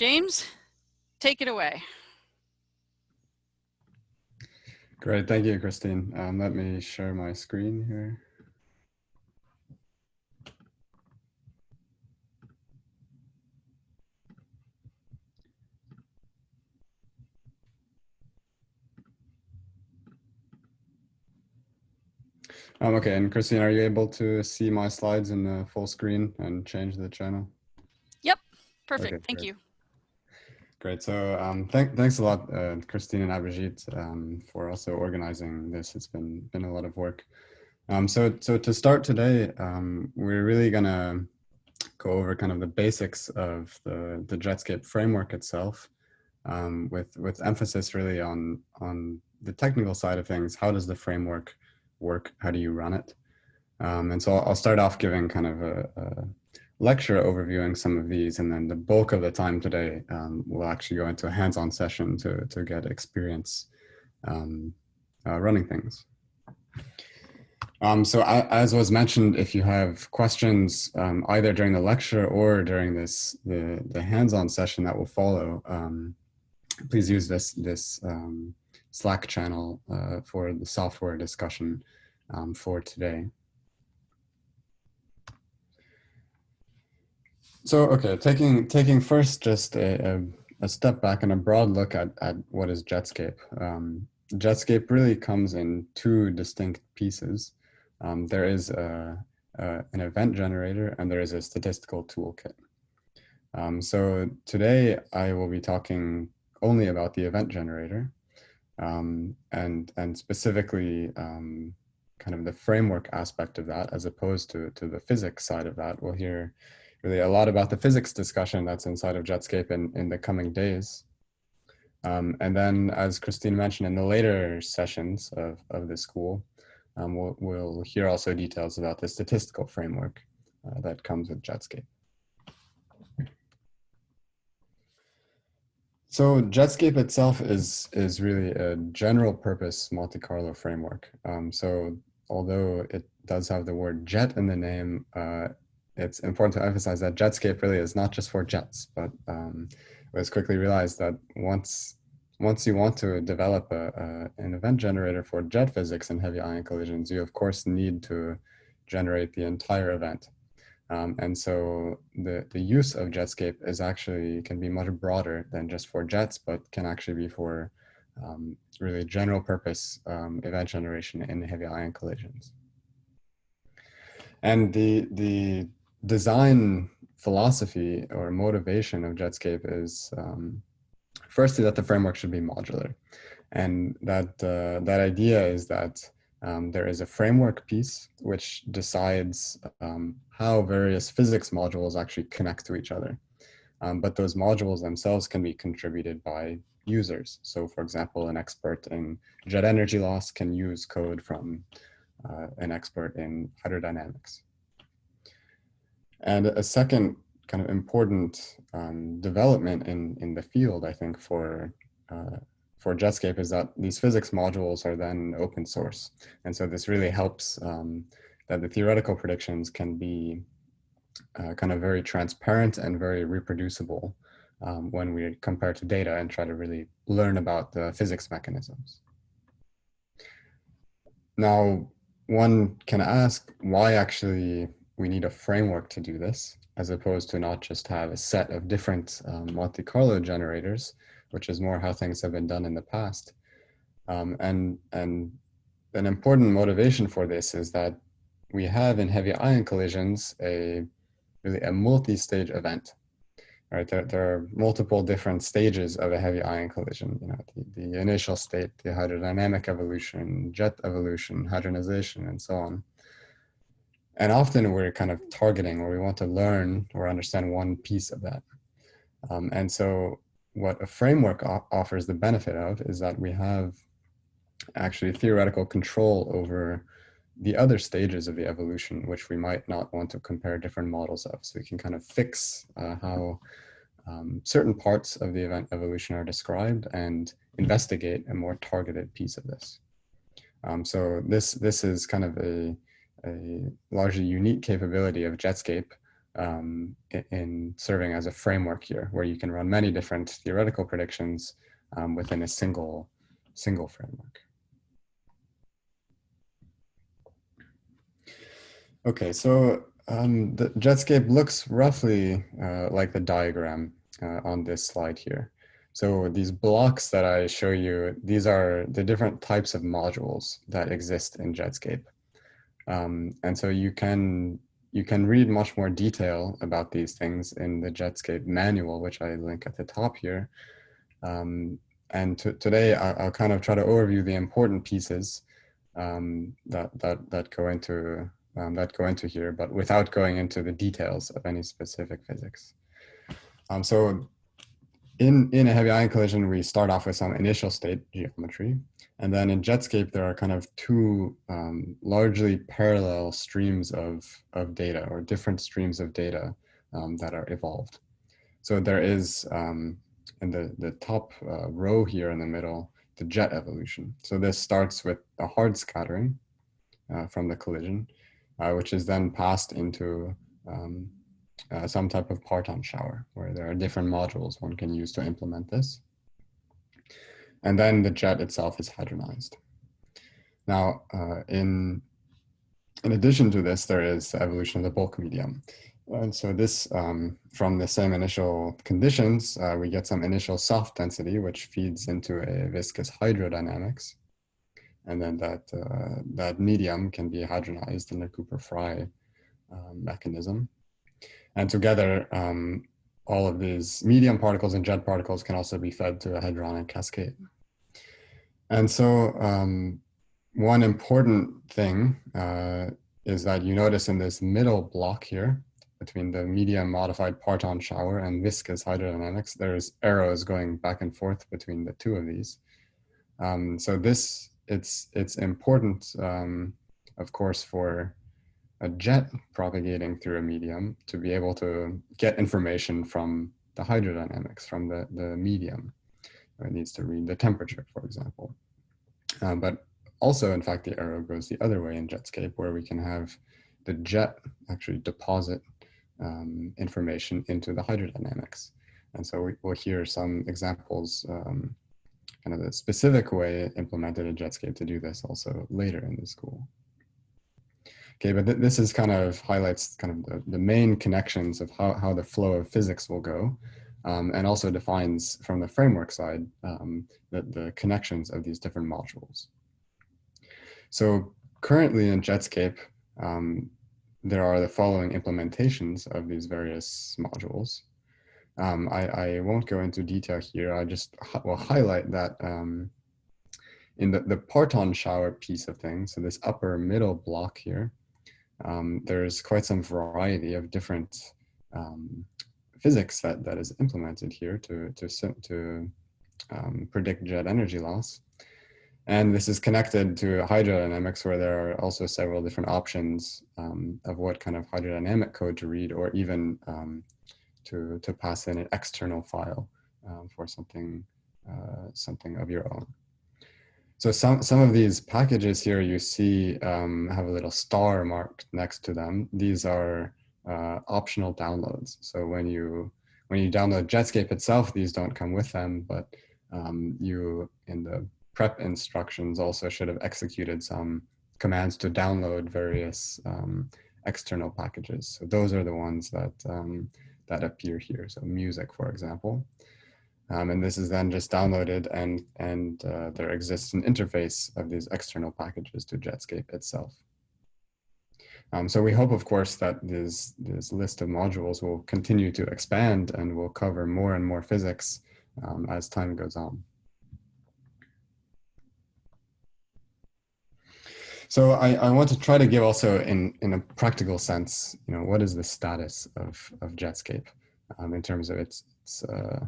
James, take it away. Great, thank you, Christine. Um, let me share my screen here. Um, okay, and Christine, are you able to see my slides in the full screen and change the channel? Yep, perfect, Okay, thank great. you. Great. So um, thank, thanks a lot, uh, Christine and Abhijit, um, for also organizing this. It's been been a lot of work. Um, so so to start today, um, we're really gonna go over kind of the basics of the the Jetscape framework itself, um, with with emphasis really on on the technical side of things. How does the framework work? How do you run it? Um, and so I'll, I'll start off giving kind of a, a lecture overviewing some of these, and then the bulk of the time today um, will actually go into a hands-on session to, to get experience um, uh, running things. Um, so I, as was mentioned, if you have questions um, either during the lecture or during this the, the hands-on session that will follow, um, please use this, this um, Slack channel uh, for the software discussion for today. So, okay, taking taking first just a, a, a, step back and a broad look at, at what is Jetscape. Um, Jetscape really comes in two distinct pieces. Um, there is a, a, an event generator and there is a statistical toolkit. Um, so today I will be talking only about the event generator um, and, and specifically um, kind of the framework aspect of that as opposed to, to the physics side of that. We'll hear really a lot about the physics discussion that's inside of Jetscape in, in the coming days. Um, and then as Christine mentioned in the later sessions of, of the school, um, we'll, we'll hear also details about the statistical framework uh, that comes with Jetscape. So Jetscape itself is, is really a general purpose Monte Carlo framework. Um, so although it does have the word jet in the name, uh, it's important to emphasize that Jetscape really is not just for jets, but um, it was quickly realized that once once you want to develop a, a, an event generator for jet physics and heavy ion collisions, you of course need to generate the entire event. Um, and so the, the use of Jetscape is actually can be much broader than just for jets, but can actually be for um, really general purpose um, event generation in heavy ion collisions. And the, the design philosophy or motivation of Jetscape is um, firstly that the framework should be modular. And that, uh, that idea is that um, there is a framework piece which decides um, how various physics modules actually connect to each other. Um, but those modules themselves can be contributed by users. So for example, an expert in jet energy loss can use code from uh, an expert in hydrodynamics. And a second kind of important um, development in, in the field, I think, for, uh, for Jetscape is that these physics modules are then open source. And so this really helps um, that the theoretical predictions can be uh, kind of very transparent and very reproducible um, when we compare to data and try to really learn about the physics mechanisms. Now, one can ask why actually we need a framework to do this, as opposed to not just have a set of different um, Monte Carlo generators, which is more how things have been done in the past. Um, and, and an important motivation for this is that we have in heavy ion collisions a really a multi-stage event. Right, there, there are multiple different stages of a heavy ion collision. You know, the, the initial state, the hydrodynamic evolution, jet evolution, hadronization, and so on. And often we're kind of targeting or we want to learn or understand one piece of that. Um, and so what a framework offers the benefit of is that we have actually theoretical control over the other stages of the evolution, which we might not want to compare different models of. So we can kind of fix uh, how um, certain parts of the event evolution are described and investigate a more targeted piece of this. Um, so this, this is kind of a, a largely unique capability of Jetscape um, in, in, serving as a framework here, where you can run many different theoretical predictions um, within a single, single framework. Okay, so um, the Jetscape looks roughly uh, like the diagram uh, on this slide here. So these blocks that I show you, these are the different types of modules that exist in Jetscape. Um, and so you can you can read much more detail about these things in the Jetscape manual, which I link at the top here. Um, and today I, will kind of try to overview the important pieces um, that, that, that go into um, that go into here, but without going into the details of any specific physics. Um, so in, in a heavy ion collision, we start off with some initial state geometry. And then in Jetscape, there are kind of two um, largely parallel streams of, of data or different streams of data um, that are evolved. So there is, um, in the, the top uh, row here in the middle, the jet evolution. So this starts with the hard scattering uh, from the collision, uh, which is then passed into um, uh, some type of parton shower where there are different modules one can use to implement this. And then the jet itself is hadronized. Now, uh, in, in addition to this, there is the evolution of the bulk medium. And so this, um, from the same initial conditions, uh, we get some initial soft density, which feeds into a viscous hydrodynamics. And then that, uh, that medium can be hadronized in the Cooper-Fry um, mechanism. And together, um, all of these medium particles and jet particles can also be fed to a hadronic cascade. And so um, one important thing uh, is that you notice in this middle block here, between the medium modified parton shower and viscous hydrodynamics, there's arrows going back and forth between the two of these. Um, so this, it's, it's important, um, of course, for a jet propagating through a medium to be able to get information from the hydrodynamics, from the, the medium. It needs to read the temperature, for example. Um, but also, in fact, the arrow goes the other way in Jetscape, where we can have the jet actually deposit um, information into the hydrodynamics. And so we, will hear some examples, um, kind of the specific way implemented in Jetscape to do this also later in the school. Okay, but th this is kind of highlights kind of the, the main connections of how, how the flow of physics will go. Um, and also defines from the framework side um, the, the connections of these different modules. So currently in Jetscape, um, there are the following implementations of these various modules. Um, I, I, won't go into detail here. I just will highlight that um, in the, the parton shower piece of things, so this upper middle block here, um, there's quite some variety of different um, physics that, that is implemented here to, to, to um, predict jet energy loss. And this is connected to hydrodynamics where there are also several different options um, of what kind of hydrodynamic code to read or even um, to, to pass in an external file um, for something, uh, something of your own. So some, some of these packages here you see um, have a little star marked next to them. These are uh, optional downloads. So when you when you download Jetscape itself, these don't come with them, but um, you in the prep instructions also should have executed some commands to download various um, external packages. So those are the ones that um, that appear here. So music, for example. Um, and this is then just downloaded and, and uh, there exists an interface of these external packages to Jetscape itself. Um, so we hope, of course, that this, this list of modules will continue to expand and will cover more and more physics um, as time goes on. So I, I, want to try to give also in, in a practical sense, you know, what is the status of, of Jetscape um, in terms of its, its uh,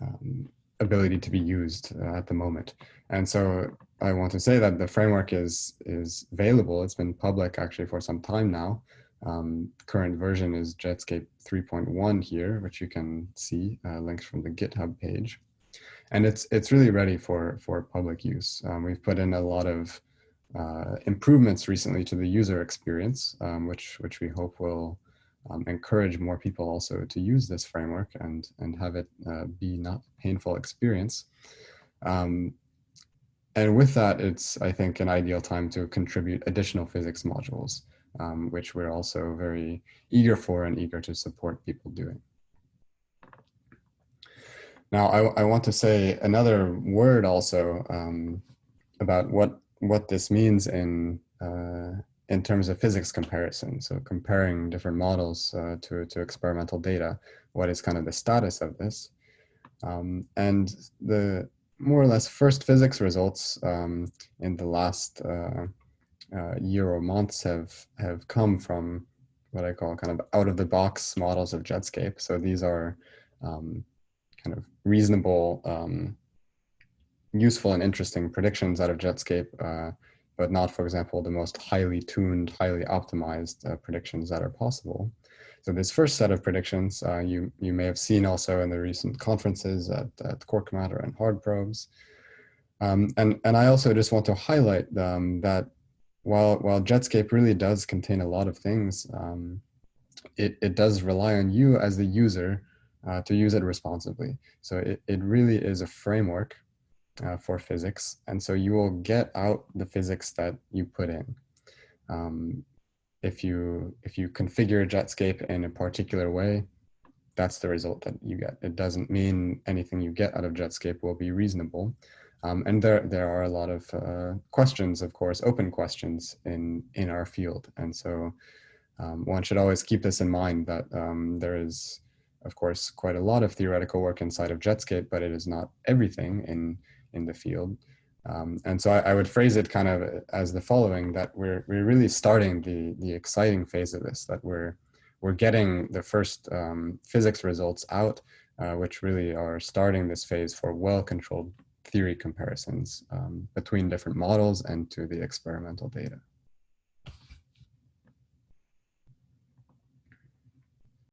um, ability to be used uh, at the moment. And so I want to say that the framework is, is available. It's been public actually for some time now. Um, current version is Jetscape 3.1 here, which you can see uh, linked from the GitHub page. And it's, it's really ready for, for public use. Um, we've put in a lot of uh, improvements recently to the user experience, um, which, which we hope will um, encourage more people also to use this framework and, and have it uh, be not painful experience. Um, and with that, it's, I think, an ideal time to contribute additional physics modules, um, which we're also very eager for and eager to support people doing. Now, I, I want to say another word also um, about what what this means in uh, in terms of physics comparison. So comparing different models uh, to to experimental data, what is kind of the status of this, um, and the more or less first physics results um, in the last uh, uh year or months have have come from what I call kind of out of the box models of Jetscape. So these are um, kind of reasonable, um, useful and interesting predictions out of Jetscape, uh, but not, for example, the most highly tuned, highly optimized uh, predictions that are possible. So this first set of predictions, uh, you, you may have seen also in the recent conferences at, at Quark Matter and Hard Probes. Um, and, and I also just want to highlight um, that while, while Jetscape really does contain a lot of things, um, it, it does rely on you as the user uh, to use it responsibly. So it, it really is a framework uh, for physics. And so you will get out the physics that you put in. Um, if you if you configure Jetscape in a particular way, that's the result that you get. It doesn't mean anything you get out of Jetscape will be reasonable. Um, and there there are a lot of uh, questions, of course, open questions in in our field. And so um, one should always keep this in mind that um, there is of course, quite a lot of theoretical work inside of Jetscape, but it is not everything in, in the field. Um, and so I, I, would phrase it kind of as the following, that we're, we're really starting the, the exciting phase of this, that we're, we're getting the first um, physics results out, uh, which really are starting this phase for well-controlled theory comparisons um, between different models and to the experimental data.